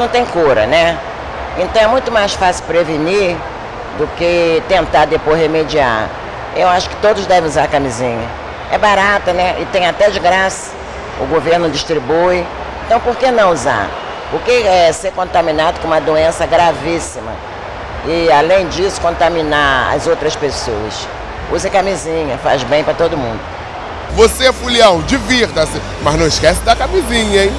não tem cura, né? Então é muito mais fácil prevenir do que tentar depois remediar. Eu acho que todos devem usar camisinha. É barata, né? E tem até de graça. O governo distribui. Então por que não usar? Porque é ser contaminado com uma doença gravíssima. E além disso, contaminar as outras pessoas. Use camisinha, faz bem para todo mundo. Você, é Fulião, divirta-se, mas não esquece da camisinha, hein?